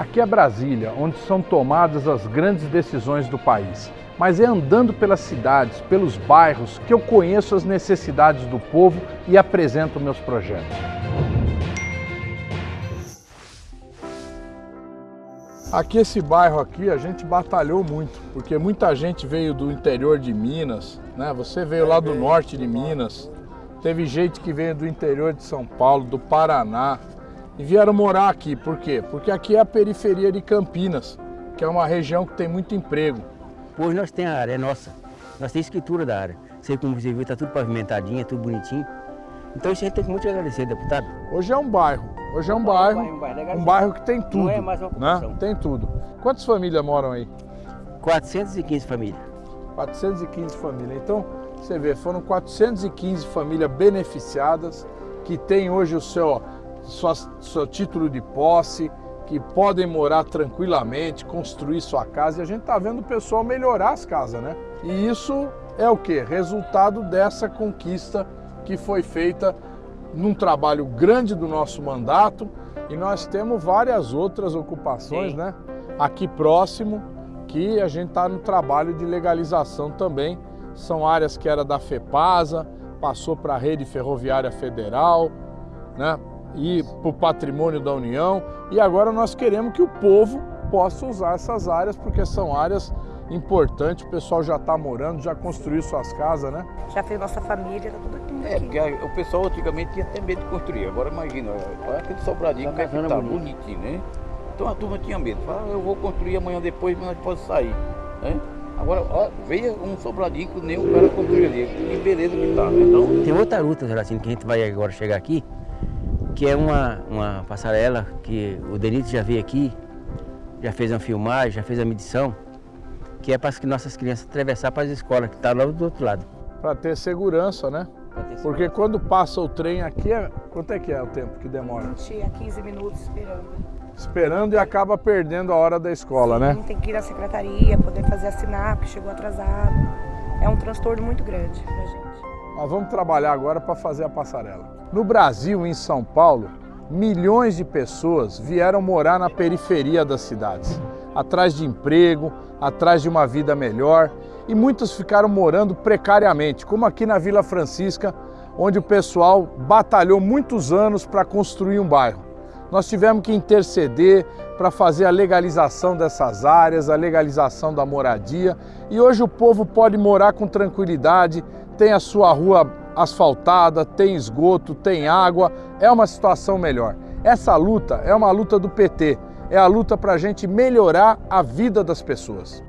Aqui é Brasília, onde são tomadas as grandes decisões do país. Mas é andando pelas cidades, pelos bairros, que eu conheço as necessidades do povo e apresento meus projetos. Aqui esse bairro aqui a gente batalhou muito, porque muita gente veio do interior de Minas, né? Você veio lá do norte de Minas, teve gente que veio do interior de São Paulo, do Paraná, e vieram morar aqui. Por quê? Porque aqui é a periferia de Campinas, que é uma região que tem muito emprego. Hoje nós temos a área, é nossa. Nós temos escritura da área. Sei como você viu, está tudo pavimentadinho, tudo bonitinho. Então isso a gente tem muito a agradecer, deputado. Hoje é um bairro, hoje é um bairro, um bairro que tem tudo, Não é mais uma né? ocupação. Tem tudo. Quantas famílias moram aí? 415 famílias. 415 famílias. Então, você vê, foram 415 famílias beneficiadas que têm hoje o seu, sua, seu título de posse, que podem morar tranquilamente, construir sua casa. E a gente está vendo o pessoal melhorar as casas, né? E isso é o que? Resultado dessa conquista que foi feita num trabalho grande do nosso mandato e nós temos várias outras ocupações, Sim. né? Aqui próximo, que a gente está no trabalho de legalização também. São áreas que era da FEPASA, passou para a Rede Ferroviária Federal, né? E para o patrimônio da União. E agora nós queremos que o povo possa usar essas áreas, porque são áreas importantes, o pessoal já está morando, já construiu suas casas, né? Já fez nossa família, tá tudo aqui. É, porque o pessoal antigamente tinha até medo de construir. Agora imagina, olha aquele sobradinho Tá é que tá, bonito. bonitinho, né? Então a turma tinha medo. Fala, "Ah, eu vou construir amanhã depois, mas nós podemos sair. Né? Agora, ó, veja um sobradinho que nem o cara construiu ali. Que beleza que tá, né? Então, Tem outra luta, Geraldinho, que a gente vai agora chegar aqui, que é uma, uma passarela que o Denito já veio aqui, já fez uma filmagem, já fez a medição, que é para que nossas crianças atravessar para as escolas, que está lá do outro lado. Para ter segurança, né? Porque quando passa o trem aqui, é... quanto é que é o tempo que demora? 20 a 15 minutos esperando. Esperando e acaba perdendo a hora da escola, né? Tem que ir na secretaria, poder fazer assinar, porque chegou atrasado. É um transtorno muito grande pra gente. Nós vamos trabalhar agora para fazer a passarela. No Brasil, em São Paulo, milhões de pessoas vieram morar na periferia das cidades, atrás de emprego, atrás de uma vida melhor, e muitos ficaram morando precariamente, como aqui na Vila Francisca, onde o pessoal batalhou muitos anos para construir um bairro. Nós tivemos que interceder para fazer a legalização dessas áreas, a legalização da moradia, e hoje o povo pode morar com tranquilidade, tem a sua rua asfaltada, tem esgoto, tem água, é uma situação melhor. Essa luta é uma luta do PT, é a luta para a gente melhorar a vida das pessoas.